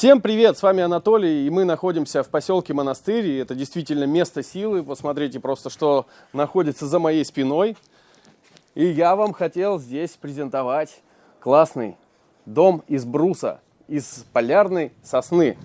Всем привет, с вами Анатолий, и мы находимся в поселке Монастырь, и это действительно место силы, посмотрите просто, что находится за моей спиной. И я вам хотел здесь презентовать классный дом из бруса, из полярной сосны,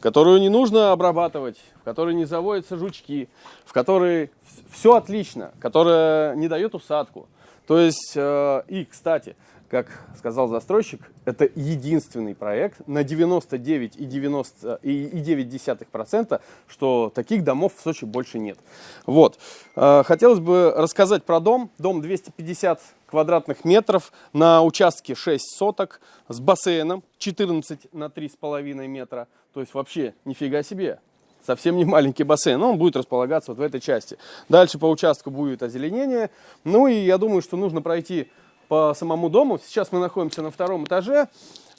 которую не нужно обрабатывать, в которой не заводятся жучки, в которой все отлично, которая не дает усадку. То есть, э, и, кстати, как сказал застройщик, это единственный проект на 99,9%, что таких домов в Сочи больше нет. Вот. Э, хотелось бы рассказать про дом. Дом 250 квадратных метров на участке 6 соток с бассейном 14 на 3,5 метра. То есть вообще нифига себе. Совсем не маленький бассейн, но он будет располагаться вот в этой части. Дальше по участку будет озеленение. Ну и я думаю, что нужно пройти по самому дому. Сейчас мы находимся на втором этаже,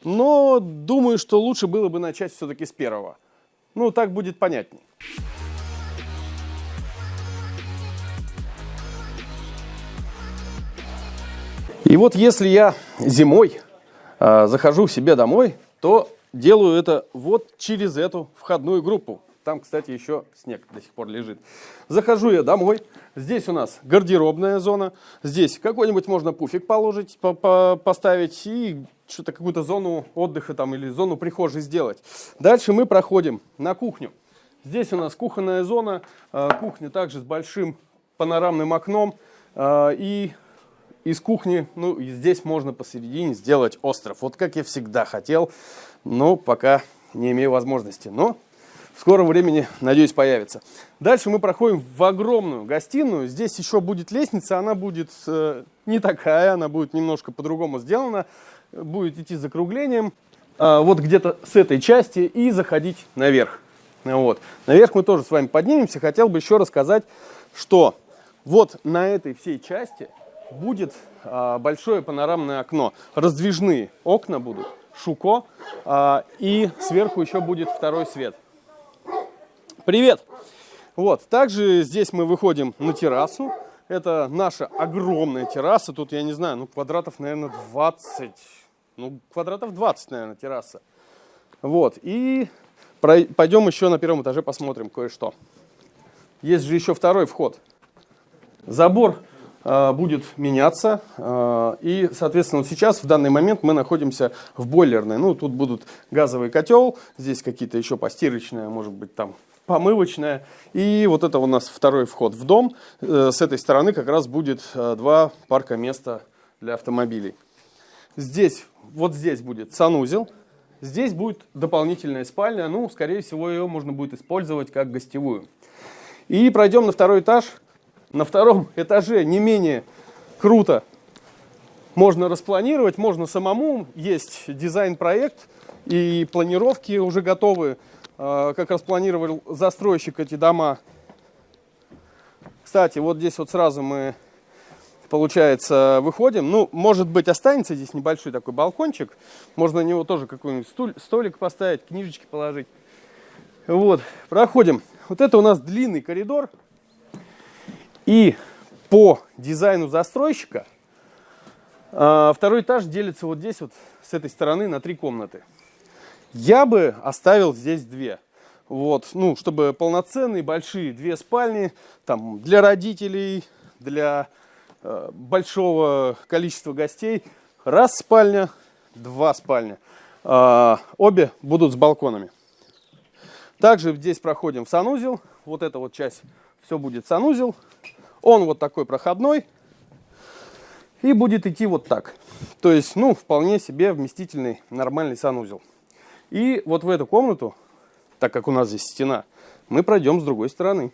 но думаю, что лучше было бы начать все-таки с первого. Ну, так будет понятней. И вот если я зимой э, захожу к себе домой, то делаю это вот через эту входную группу. Там, кстати, еще снег до сих пор лежит. Захожу я домой. Здесь у нас гардеробная зона. Здесь какой-нибудь можно пуфик положить, по -по поставить и что-то какую-то зону отдыха там или зону прихожей сделать. Дальше мы проходим на кухню. Здесь у нас кухонная зона. А, кухня также с большим панорамным окном. А, и из кухни, ну, здесь можно посередине сделать остров. Вот как я всегда хотел, но пока не имею возможности. Но в скором времени, надеюсь, появится. Дальше мы проходим в огромную гостиную. Здесь еще будет лестница, она будет э, не такая, она будет немножко по-другому сделана. Будет идти закруглением, э, вот где-то с этой части и заходить наверх. Вот. Наверх мы тоже с вами поднимемся. Хотел бы еще рассказать, что вот на этой всей части будет э, большое панорамное окно. Раздвижные окна будут, шуко, э, и сверху еще будет второй свет. Привет! Вот, также здесь мы выходим на террасу. Это наша огромная терраса. Тут, я не знаю, ну, квадратов, наверное, 20. Ну, квадратов 20, наверное, терраса. Вот, и пойдем еще на первом этаже посмотрим кое-что. Есть же еще второй вход. Забор э, будет меняться. Э, и, соответственно, вот сейчас, в данный момент, мы находимся в бойлерной. Ну, тут будут газовый котел, здесь какие-то еще постирочные, может быть, там помывочная. И вот это у нас второй вход в дом. Э, с этой стороны как раз будет э, два парка места для автомобилей. Здесь, вот здесь будет санузел. Здесь будет дополнительная спальня. Ну, скорее всего, ее можно будет использовать как гостевую. И пройдем на второй этаж. На втором этаже не менее круто можно распланировать, можно самому. Есть дизайн-проект и планировки уже готовы. А, как распланировал застройщик эти дома. Кстати, вот здесь вот сразу мы, получается, выходим. Ну, может быть, останется здесь небольшой такой балкончик. Можно на него тоже какой-нибудь столик поставить, книжечки положить. Вот, проходим. Вот это у нас длинный коридор. И по дизайну застройщика а, второй этаж делится вот здесь вот с этой стороны на три комнаты. Я бы оставил здесь две. Вот, ну, чтобы полноценные, большие две спальни, там, для родителей, для э, большого количества гостей. Раз спальня, два спальня. Э, обе будут с балконами. Также здесь проходим в санузел. Вот эта вот часть, все будет санузел. Он вот такой проходной. И будет идти вот так. То есть, ну, вполне себе вместительный нормальный санузел. И вот в эту комнату, так как у нас здесь стена, мы пройдем с другой стороны.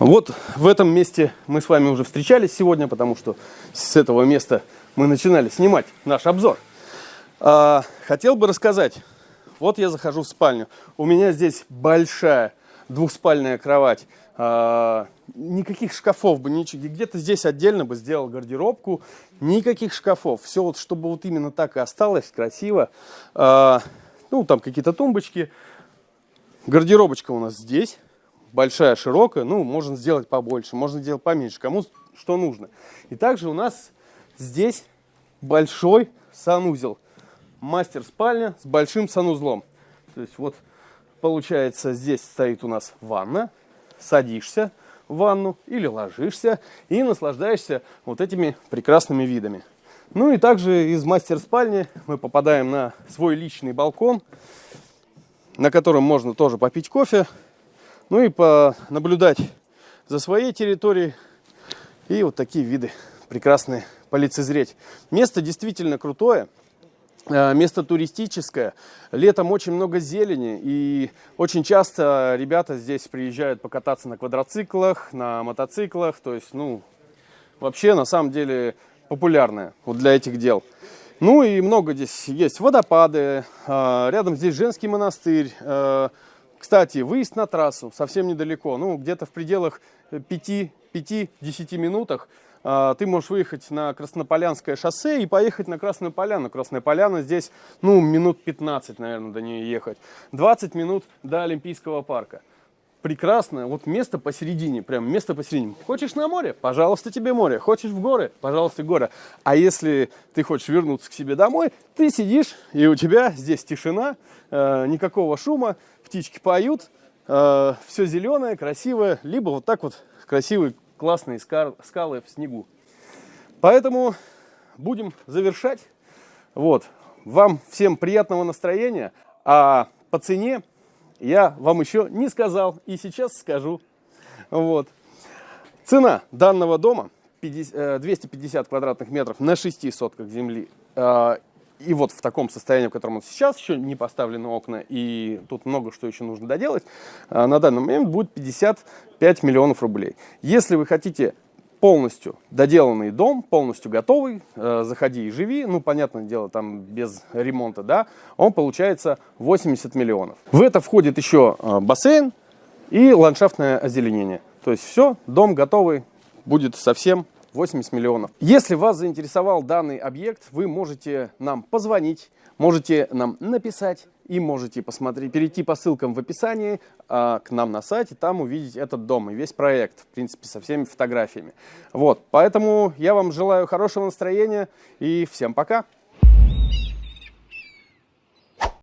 Вот в этом месте мы с вами уже встречались сегодня, потому что с этого места мы начинали снимать наш обзор. А, хотел бы рассказать. Вот я захожу в спальню. У меня здесь большая двухспальная кровать. А, никаких шкафов бы, ничего. Где-то здесь отдельно бы сделал гардеробку. Никаких шкафов. Все вот, чтобы вот именно так и осталось, красиво. А, ну, там какие-то тумбочки. Гардеробочка у нас здесь. Большая, широкая. Ну, можно сделать побольше, можно сделать поменьше. Кому что нужно. И также у нас здесь большой санузел. мастер-спальня с большим санузлом. То есть вот получается здесь стоит у нас ванна, садишься в ванну или ложишься и наслаждаешься вот этими прекрасными видами. Ну и также из мастер-спальни мы попадаем на свой личный балкон, на котором можно тоже попить кофе, ну и понаблюдать за своей территорией и вот такие виды прекрасные полицезреть. Место действительно крутое. Э, место туристическое, летом очень много зелени, и очень часто ребята здесь приезжают покататься на квадроциклах, на мотоциклах, то есть, ну, вообще, на самом деле, популярное вот для этих дел. Ну и много здесь есть водопады, э, рядом здесь женский монастырь, э, кстати, выезд на трассу совсем недалеко, ну, где-то в пределах 5-10 минутах ты можешь выехать на Краснополянское шоссе и поехать на Красную Поляну. Красная Поляна здесь, ну, минут 15, наверное, до нее ехать. 20 минут до Олимпийского парка. Прекрасное, вот место посередине, прям место посередине. Хочешь на море? Пожалуйста, тебе море. Хочешь в горы? Пожалуйста, горы. А если ты хочешь вернуться к себе домой, ты сидишь, и у тебя здесь тишина, э, никакого шума, птички поют, э, все зеленое, красивое, либо вот так вот красивый классные скалы в снегу. Поэтому будем завершать. Вот. Вам всем приятного настроения. А по цене я вам еще не сказал и сейчас скажу. Вот. Цена данного дома 50, 250 э, квадратных метров на 6 сотках земли. И вот в таком состоянии, в котором он сейчас, еще не поставлены окна, и тут много что еще нужно доделать, а, на данный момент будет 55 миллионов рублей. Если вы хотите полностью доделанный дом, полностью готовый, э, заходи и живи, ну, понятное дело, там без ремонта, да, он получается 80 миллионов. В это входит еще э, бассейн и ландшафтное озеленение. То есть все, дом готовый, будет совсем 80 миллионов. Если вас заинтересовал данный объект, вы можете нам позвонить, можете нам написать и можете посмотреть, перейти по ссылкам в описании а, к нам на сайте, там увидеть этот дом и весь проект, в принципе, со всеми фотографиями. Вот, поэтому я вам желаю хорошего настроения и всем пока!